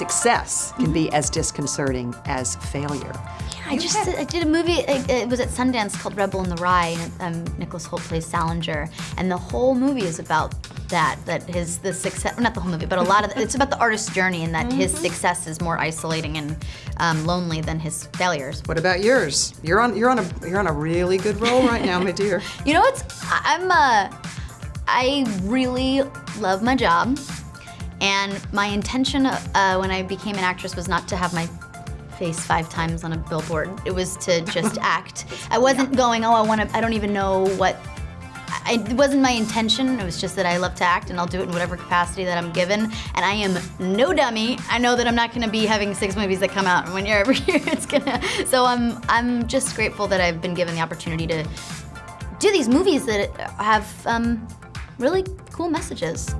success can be as disconcerting as failure. Yeah, I just did, I did a movie. It, it was at Sundance called Rebel in the Rye. And, um, Nicholas Hoult plays Salinger, and the whole movie is about that. That his the success, not the whole movie, but a lot of the, it's about the artist's journey, and that mm -hmm. his success is more isolating and um, lonely than his failures. What about yours? You're on you're on a you're on a really good roll right now, my dear. you know what's I'm uh, I really love my job. And my intention uh, when I became an actress was not to have my face five times on a billboard. It was to just act. I wasn't yeah. going, oh, I want to, I don't even know what, I, it wasn't my intention. It was just that I love to act and I'll do it in whatever capacity that I'm given. And I am no dummy. I know that I'm not going to be having six movies that come out and when you're every year it's gonna. So I'm, I'm just grateful that I've been given the opportunity to do these movies that have um, really cool messages.